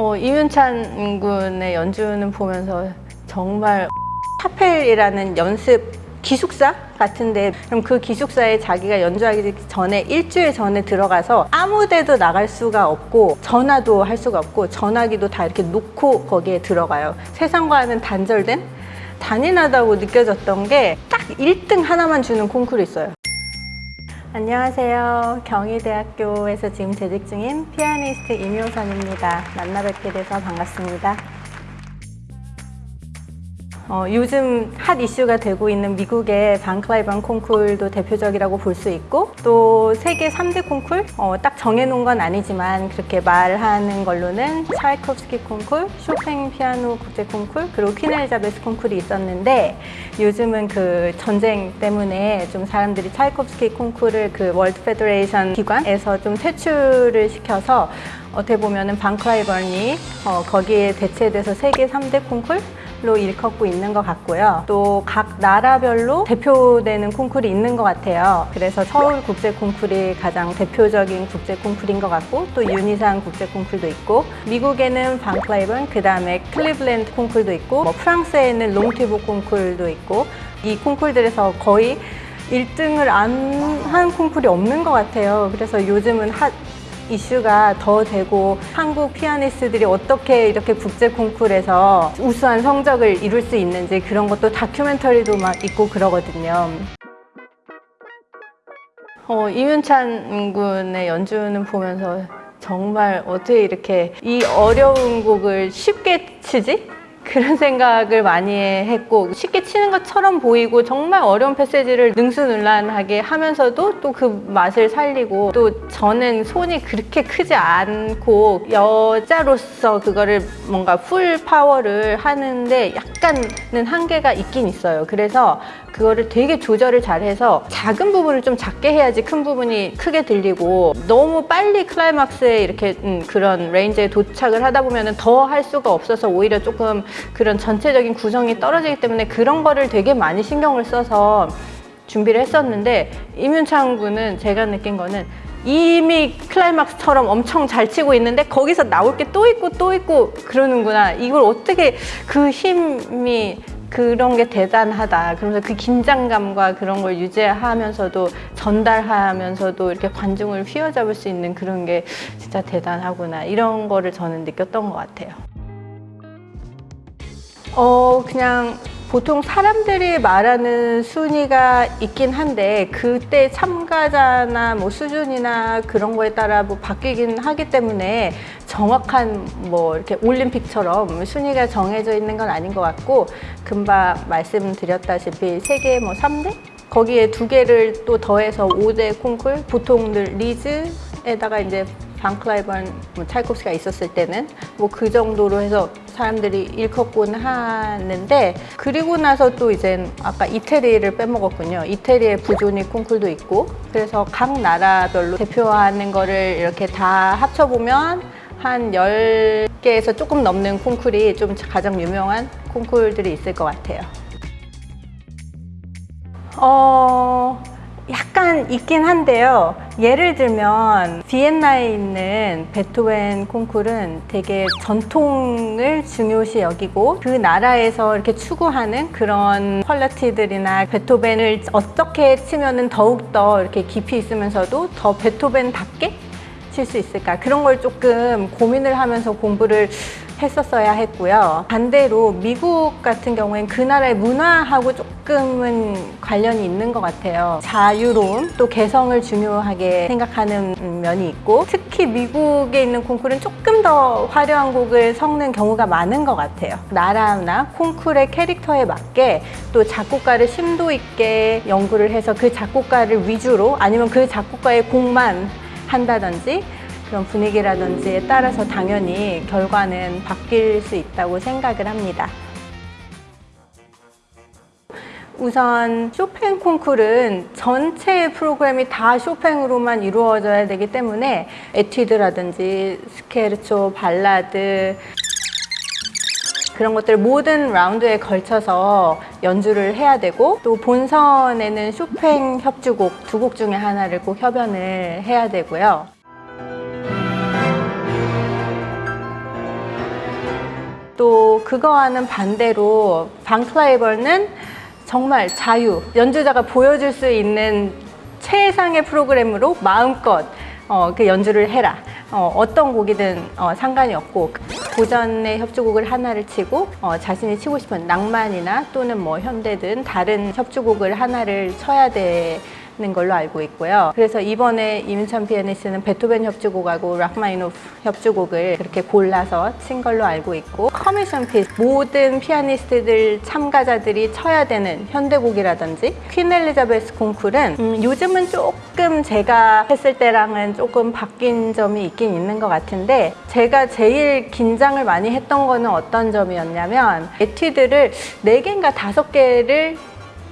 어, 이윤찬 군의 연주는 보면서 정말 타펠이라는 연습 기숙사 같은데 그럼 그 기숙사에 자기가 연주하기 전에 일주일 전에 들어가서 아무 데도 나갈 수가 없고 전화도 할 수가 없고 전화기도 다 이렇게 놓고 거기에 들어가요. 세상과는 단절된 잔인하다고 느껴졌던 게 딱 1등 하나만 주는 콩쿠르 있어요 안녕하세요. 경희대학교에서 지금 재직 중인 피아니스트 임효선입니다. 만나 뵙게 돼서 반갑습니다. 어, 요즘 핫 이슈가 되고 있는 미국의 반클라이번 콩쿨도 대표적이라고 볼 수 있고 또 세계 3대 콩쿨? 어, 딱 정해놓은 건 아니지만 그렇게 말하는 걸로는 차이콥스키 콩쿨, 쇼팽 피아노 국제 콩쿨 그리고 퀸 엘리자베스 콩쿨이 있었는데 요즘은 그 전쟁 때문에 좀 사람들이 차이콥스키 콩쿨을 그 World Federation 기관에서 좀 퇴출을 시켜서 어떻게 보면은 반클라이번이 어, 거기에 대체돼서 세계 3대 콩쿨 로 일컫고 있는 것 같고요. 또 각 나라별로 대표되는 콩쿨이 있는 것 같아요. 그래서 서울 국제 콩쿨이 가장 대표적인 국제 콩쿨인 것 같고 또 유니상 국제 콩쿨도 있고 미국에는 반클라이번 그 다음에 클리블랜드 콩쿨도 있고 뭐 프랑스에는 롱티보 콩쿨도 있고 이 콩쿨들에서 거의 1등을 안 한 콩쿨이 없는 것 같아요. 그래서 요즘은 핫 이슈가 더 되고 한국 피아니스트들이 어떻게 이렇게 국제 콩쿨에서 우수한 성적을 이룰 수 있는지 그런 것도 다큐멘터리도 막 있고 그러거든요. 어, 임윤찬 군의 연주는 보면서 정말 어떻게 이렇게 이 어려운 곡을 쉽게 치지? 그런 생각을 많이 했고 쉽게 치는 것처럼 보이고 정말 어려운 passage를 능수능란하게 하면서도 또 그 맛을 살리고 또 저는 손이 그렇게 크지 않고 여자로서 그거를 뭔가 full power를 하는데 약간은 한계가 있긴 있어요. 그래서 그거를 되게 조절을 잘해서 작은 부분을 좀 작게 해야지 큰 부분이 크게 들리고 너무 빨리 클라이막스에 이렇게 음, 그런 range에 도착을 하다 보면 더 할 수가 없어서 오히려 조금 그런 전체적인 구성이 떨어지기 때문에 그런 거를 되게 많이 신경을 써서 준비를 했었는데 임윤찬 군은 제가 느낀 거는 이미 클라이막스처럼 엄청 잘 치고 있는데 거기서 나올 게 또 있고 또 있고 그러는구나. 이걸 어떻게 그 힘이 그런 게 대단하다. 그러면서 그 긴장감과 그런 걸 유지하면서도 전달하면서도 이렇게 관중을 휘어잡을 수 있는 그런 게 진짜 대단하구나. 이런 거를 저는 느꼈던 것 같아요. 어 그냥 보통 사람들이 말하는 순위가 있긴 한데 그때 참가자나 뭐 수준이나 그런 거에 따라 뭐 바뀌긴 하기 때문에 정확한 뭐 이렇게 올림픽처럼 순위가 정해져 있는 건 아닌 것 같고 금방 말씀드렸다시피 세계 뭐 3대? 거기에 두 개를 또 더해서 5대 콩쿨 보통들 리즈에다가 이제 방클라이번 뭐 찰콥스가 있었을 때는 뭐 그 정도로 해서 사람들이 일컫곤 하는데 그리고 나서 또 이제 아까 이태리를 빼먹었군요. 이태리의 부조니 콩쿨도 있고 그래서 각 나라별로 대표하는 거를 이렇게 다 합쳐보면 한 10개에서 조금 넘는 콩쿨이 좀 가장 유명한 콩쿨들이 있을 것 같아요. 어... 약간 있긴 한데요. 예를 들면 비엔나에 있는 베토벤 콩쿨은 되게 전통을 중요시 여기고 그 나라에서 이렇게 추구하는 그런 퀄리티들이나 베토벤을 어떻게 치면은 더욱더 이렇게 깊이 있으면서도 더 베토벤답게 칠 수 있을까? 그런 걸 조금 고민을 하면서 공부를 했었어야 했고요. 반대로 미국 같은 경우엔 그 나라의 문화하고 조금 은 관련이 있는 것 같아요 자유로움 또 개성을 중요하게 생각하는 면이 있고 특히 미국에 있는 콩쿨은 조금 더 화려한 곡을 섞는 경우가 많은 것 같아요 나라나 콩쿨의 캐릭터에 맞게 또 작곡가를 심도 있게 연구를 해서 그 작곡가를 위주로 아니면 그 작곡가의 곡만 한다든지 그런 분위기라든지에 따라서 당연히 결과는 바뀔 수 있다고 생각을 합니다. 우선 쇼팽 콩쿨은 전체 프로그램이 다 쇼팽으로만 이루어져야 되기 때문에 에튜드라든지 스케르초, 발라드 그런 것들을 모든 라운드에 걸쳐서 연주를 해야 되고 또 본선에는 쇼팽 협주곡 두 곡 중에 하나를 꼭 협연을 해야 되고요. 또 그거와는 반대로 반클라이번은 정말 자유, 연주자가 보여줄 수 있는 최상의 프로그램으로 마음껏 어, 그 연주를 해라. 어, 떤 곡이든 어, 상관이 없고 고전의 협주곡을 하나를 치고 어, 자신이 치고 싶은 낭만이나 또는 뭐 현대든 다른 협주곡을 하나를 쳐야 되는 걸로 알고 있고요. 그래서 이번에 임윤찬 피아니스트는 베토벤 협주곡하고 라흐마니노프 협주곡을 그렇게 골라서 친 걸로 알고 있고 commission piece 모든 피아니스트들 참가자들이 쳐야 되는 현대곡이라든지 퀸 엘리자베스 콩쿨은 음, 요즘은 조금 제가 했을 때랑은 조금 바뀐 점이 있긴 있는 것 같은데 제가 제일 긴장을 많이 했던 거는 어떤 점이었냐면 에튜드를 네개인가 다섯 개를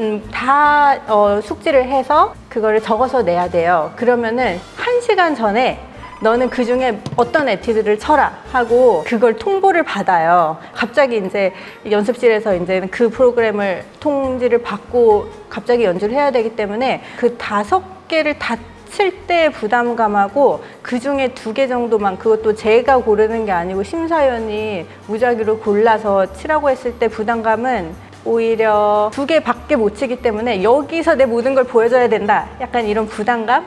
음, 다 어, 숙지를 해서 그거를 적어서 내야 돼요. 그러면은 한 시간 전에 너는 그 중에 어떤 에티드를 쳐라 하고 그걸 통보를 받아요. 갑자기 이제 연습실에서 이제 그 프로그램을 통지를 받고 갑자기 연주를 해야 되기 때문에 그 다섯 개를 다 칠때 부담감하고 그 중에 두 개 정도만 그것도 제가 고르는 게 아니고 심사위원이 무작위로 골라서 치라고 했을 때 부담감은 오히려 두 개밖에 못 치기 때문에 여기서 내 모든 걸 보여줘야 된다. 약간 이런 부담감?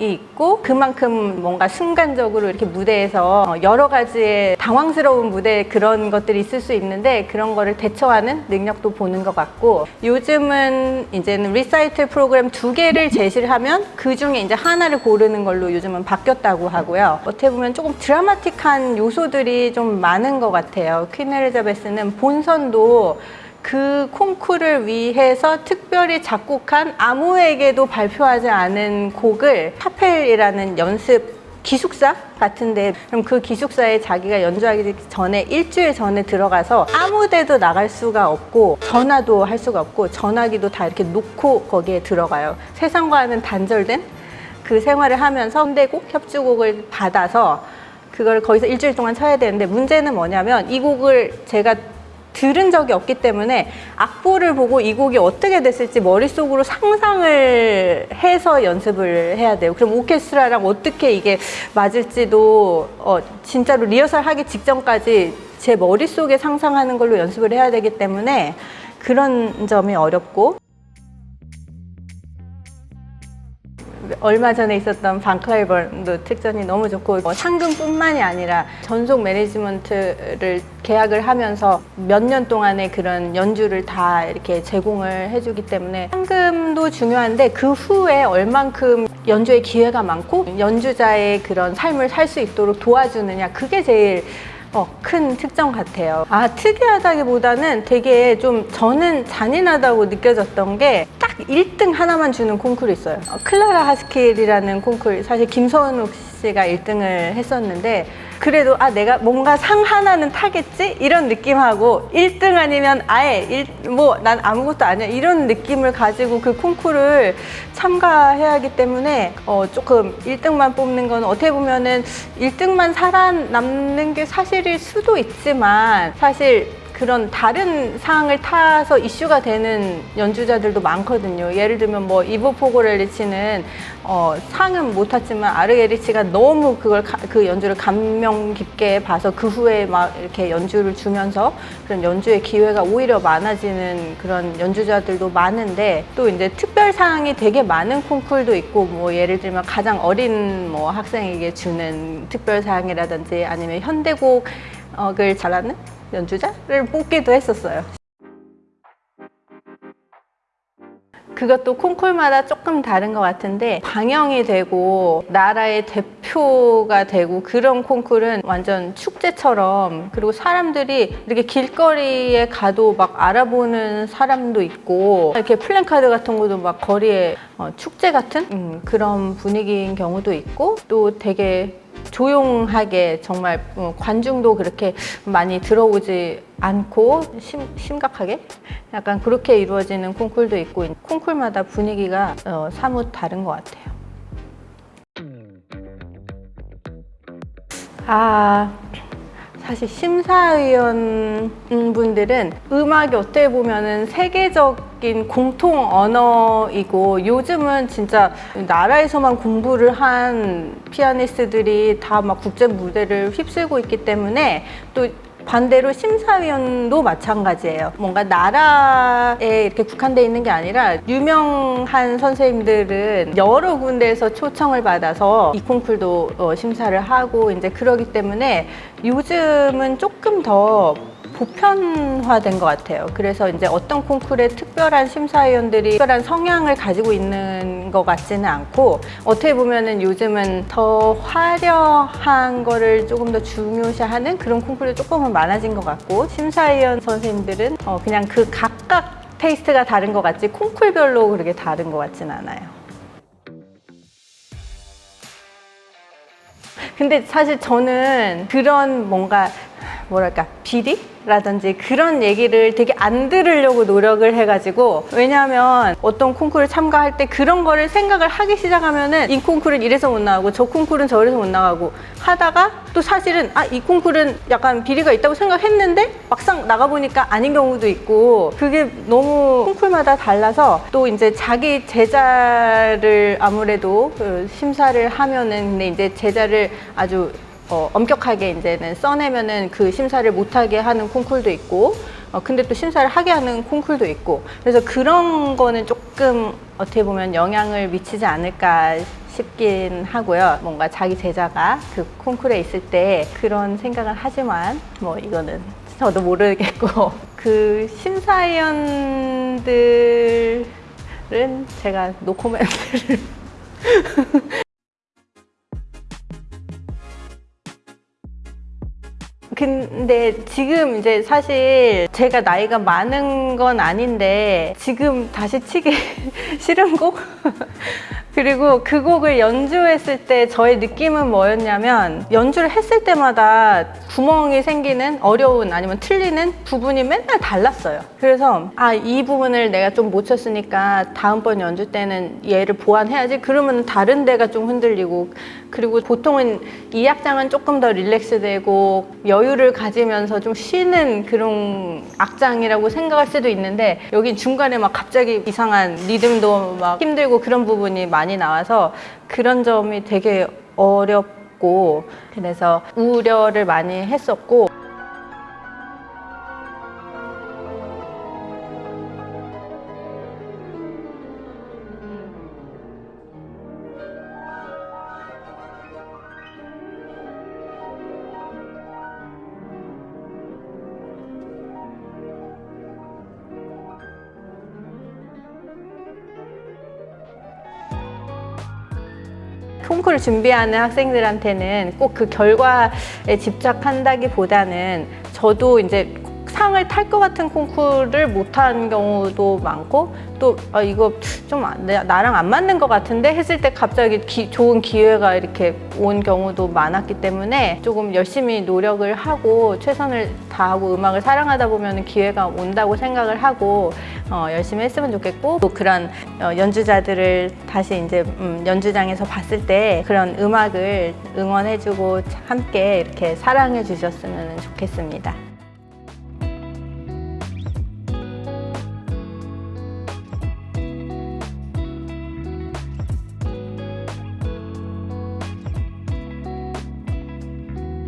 이 있고 그만큼 뭔가 순간적으로 이렇게 무대에서 여러 가지의 당황스러운 무대 그런 것들이 있을 수 있는데 그런 거를 대처하는 능력도 보는 것 같고 요즘은 이제는 리사이틀 프로그램 두 개를 제시를 하면 그 중에 이제 하나를 고르는 걸로 요즘은 바뀌었다고 하고요 어떻게 보면 조금 드라마틱한 요소들이 좀 많은 것 같아요 퀸 엘리자베스는 본선도 그 콩쿠르를 위해서 특별히 작곡한 아무에게도 발표하지 않은 곡을 파펠이라는 연습 기숙사 같은데 그럼 그 기숙사에 자기가 연주하기 전에 일주일 전에 들어가서 아무 데도 나갈 수가 없고 전화도 할 수가 없고 전화기도 다 이렇게 놓고 거기에 들어가요. 세상과는 단절된 그 생활을 하면서 선대곡 협주곡을 받아서 그걸 거기서 일주일 동안 쳐야 되는데 문제는 뭐냐면 이 곡을 제가 들은 적이 없기 때문에 악보를 보고 이 곡이 어떻게 됐을지 머릿속으로 상상을 해서 연습을 해야 돼요. 그럼 오케스트라랑 어떻게 이게 맞을지도 어, 진짜로 리허설 하기 직전까지 제 머릿속에 상상하는 걸로 연습을 해야 되기 때문에 그런 점이 어렵고 얼마 전에 있었던 방클라이번도 특전이 너무 좋고 뭐 상금뿐만이 아니라 전속 매니지먼트를 계약을 하면서 몇 년 동안의 그런 연주를 다 이렇게 제공을 해주기 때문에 상금도 중요한데 그 후에 얼만큼 연주의 기회가 많고 연주자의 그런 삶을 살 수 있도록 도와주느냐 그게 제일 어, 큰 특정 같아요. 아, 특이하다기보다는 되게 좀 저는 잔인하다고 느껴졌던 게딱 1등 하나만 주는 콩쿨이 있어요. 어, 클라라 하스킬이라는 콩쿨, 사실 김선욱 씨가 1등을 했었는데 그래도 아 내가 뭔가 상 하나는 타겠지? 이런 느낌하고 1등 아니면 아예 뭐 난 아무것도 아니야. 이런 느낌을 가지고 그 콩쿠르를 참가해야 하기 때문에 어 조금 1등만 뽑는 건 어떻게 보면은 1등만 살아남는 게 사실일 수도 있지만 사실 그런 다른 상을 타서 이슈가 되는 연주자들도 많거든요. 예를 들면 뭐 이보 포고렐리치는 어, 상은 못 탔지만 아르게리치가 너무 그걸 가- 그 연주를 감명 깊게 봐서 그 후에 막 이렇게 연주를 주면서 그런 연주의 기회가 오히려 많아지는 그런 연주자들도 많은데 또 이제 특별 상이 되게 많은 콩쿨도 있고 뭐 예를 들면 가장 어린 뭐 학생에게 주는 특별 상이라든지 아니면 현대곡을 잘하는 연주자를 뽑기도 했었어요. 그것도 콩쿨마다 조금 다른 것 같은데 방영이 되고 나라의 대표가 되고 그런 콩쿨은 완전 축제처럼 그리고 사람들이 이렇게 길거리에 가도 막 알아보는 사람도 있고 이렇게 플랜카드 같은 것도 막 거리에 어, 축제 같은 음, 그런 분위기인 경우도 있고 또 되게 조용하게 정말 어, 관중도 그렇게 많이 들어오지 않고 심, 심각하게 약간 그렇게 이루어지는 콩쿨도 있고 콩쿨마다 분위기가 어, 사뭇 다른 것 같아요. 아 사실 심사위원 분들은 음악이 어떻게 보면은 세계적인 공통 언어이고 요즘은 진짜 나라에서만 공부를 한 피아니스트들이 다 막 국제 무대를 휩쓸고 있기 때문에 또 반대로 심사위원도 마찬가지예요. 뭔가 나라에 이렇게 국한돼 있는 게 아니라 유명한 선생님들은 여러 군데에서 초청을 받아서 이 콩쿨도 어, 심사를 하고 이제 그러기 때문에 요즘은 조금 더 보편화된 것 같아요. 그래서 이제 어떤 콩쿨에 특별한 심사위원들이 특별한 성향을 가지고 있는 것 같지는 않고 어떻게 보면은 요즘은 더 화려한 거를 조금 더 중요시하는 그런 콩쿨이 조금은 많아진 것 같고 심사위원 선생님들은 어 그냥 그 각각 테이스트가 다른 것 같지 콩쿨별로 그렇게 다른 것 같진 않아요. 근데 사실 저는 그런 뭔가 뭐랄까 비리라든지 그런 얘기를 되게 안 들으려고 노력을 해가지고 왜냐하면 어떤 콩쿠르 참가할 때 그런 거를 생각을 하기 시작하면 은 이 콩쿠르는 이래서 못 나가고 저 콩쿠르는 저래서 못 나가고 하다가 또 사실은 아 이 콩쿠르는 약간 비리가 있다고 생각했는데 막상 나가보니까 아닌 경우도 있고 그게 너무 콩쿨마다 달라서 또 이제 자기 제자를 아무래도 그 심사를 하면은 근데 이제 제자를 아주 어, 엄격하게 이제는 써내면은 그 심사를 못하게 하는 콩쿨도 있고 어, 근데 또 심사를 하게 하는 콩쿨도 있고. 그래서 그런 거는 조금 어떻게 보면 영향을 미치지 않을까 싶긴 하고요. 뭔가 자기 제자가 그 콩쿨에 있을 때 그런 생각을 하지만 뭐 이거는 저도 모르겠고. 그 심사위원들은 제가 노코멘트를 근데 지금 이제 사실 제가 나이가 많은 건 아닌데 지금 다시 치기 싫은 곡? 그리고 그 곡을 연주했을 때 저의 느낌은 뭐였냐면 연주를 했을 때마다 구멍이 생기는 어려운 아니면 틀리는 부분이 맨날 달랐어요. 그래서 아 이 부분을 내가 좀 못 쳤으니까 다음번 연주 때는 얘를 보완해야지 그러면 다른 데가 좀 흔들리고 그리고 보통은 이 악장은 조금 더 릴렉스 되고 여유를 가지면서 좀 쉬는 그런 악장이라고 생각할 수도 있는데 여기 중간에 막 갑자기 이상한 리듬도 막 힘들고 그런 부분이 많이 나와서 그런 점이 되게 어렵고 그래서 우려를 많이 했었고 콩쿠르 준비하는 학생들한테는 꼭 그 결과에 집착한다기보다는 저도 이제 상을 탈 것 같은 콩쿠르를 못한 경우도 많고 또 아, 이거 좀 나랑 안 맞는 것 같은데 했을 때 갑자기 기- 좋은 기회가 이렇게 온 경우도 많았기 때문에 조금 열심히 노력을 하고 최선을 다하고 음악을 사랑하다 보면 기회가 온다고 생각을 하고 어, 열심히 했으면 좋겠고 또 그런 어, 연주자들을 다시 이제 음, 연주장에서 봤을 때 그런 음악을 응원해주고 함께 이렇게 사랑해 주셨으면 좋겠습니다.